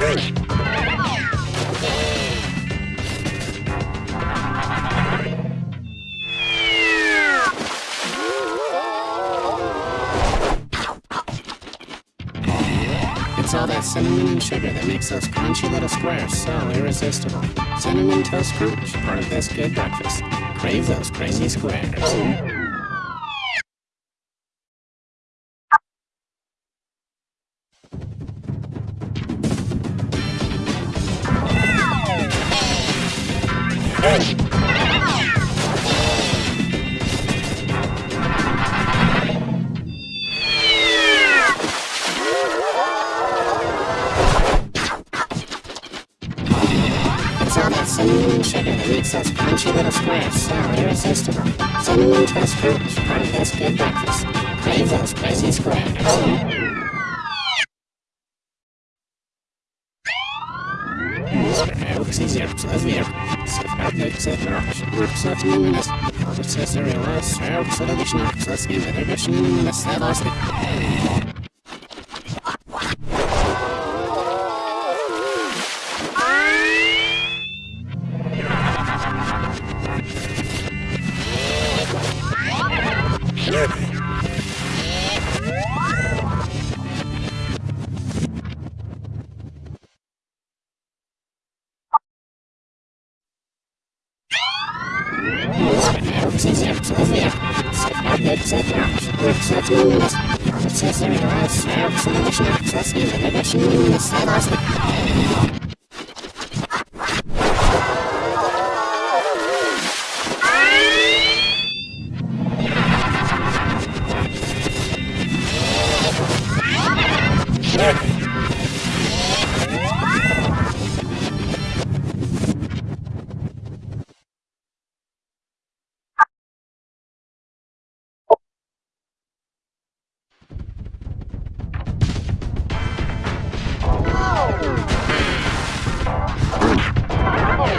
It's all that cinnamon and sugar that makes those crunchy little squares so irresistible. Cinnamon Toast Crunch, part of this good breakfast. Crave those crazy squares. Irresistible. Cinnamon Toast Crunch, part of this good breakfast. Crave those crazy crunchy little squares so part of this good breakfast.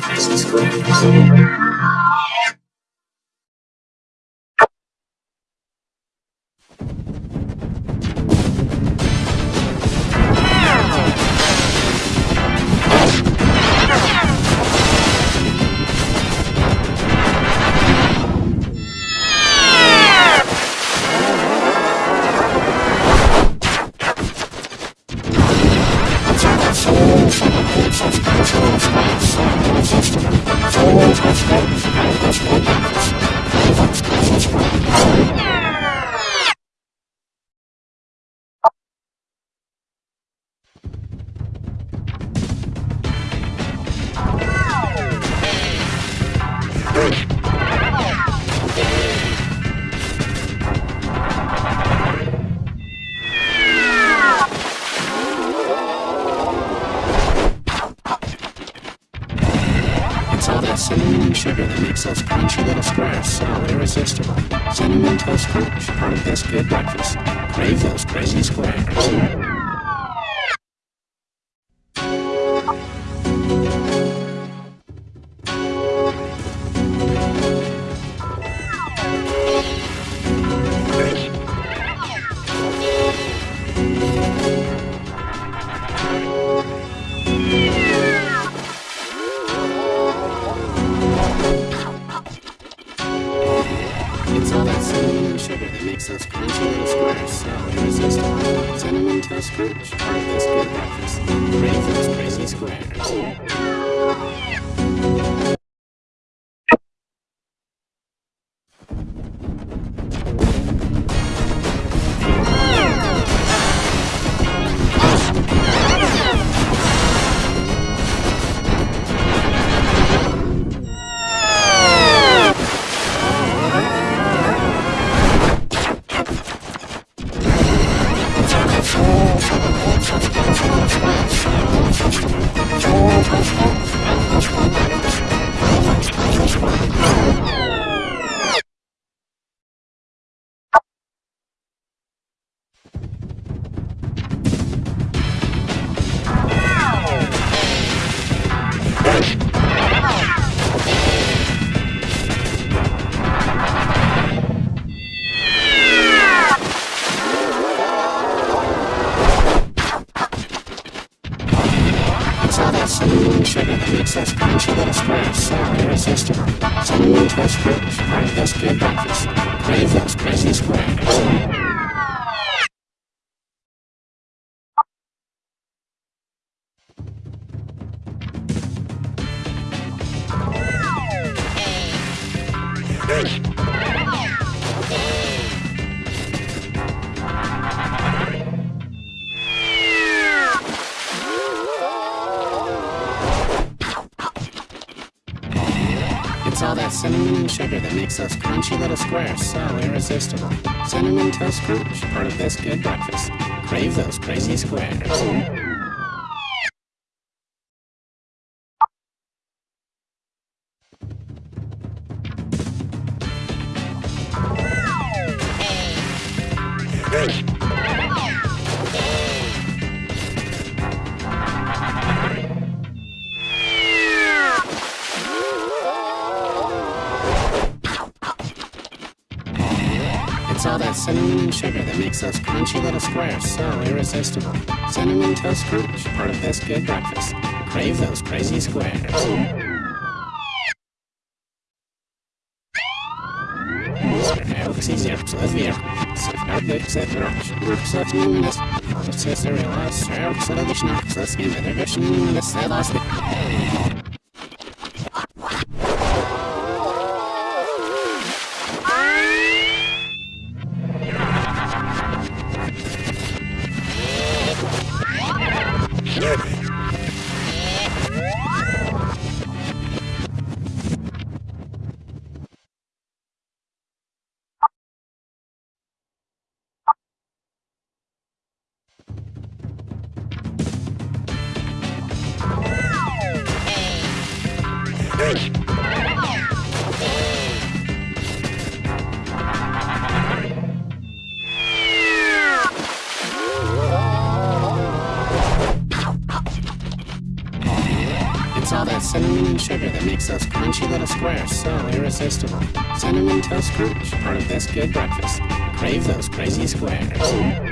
crazy squares. It's all makes those crunchy little squares so irresistible. Cinnamon Toast Crunch, part of this good breakfast. Crave those crazy squares. Squares. Cinnamon sugar that makes those crunchy little squares so irresistible. Cinnamon Toast Crunch, part of this good breakfast. Crave those crazy sugar that makes those crunchy little squares so irresistible. Cinnamon Toast Crunch, part of this good breakfast. Crave those crazy squares. All that cinnamon and sugar that makes those crunchy little squares so irresistible. Cinnamon Toast Crunch, part of this good breakfast. Crave those crazy squares. It's all that cinnamon and sugar that makes those crunchy little squares so irresistible. Cinnamon Toast Crunch, part of this good breakfast. Crave those crazy squares.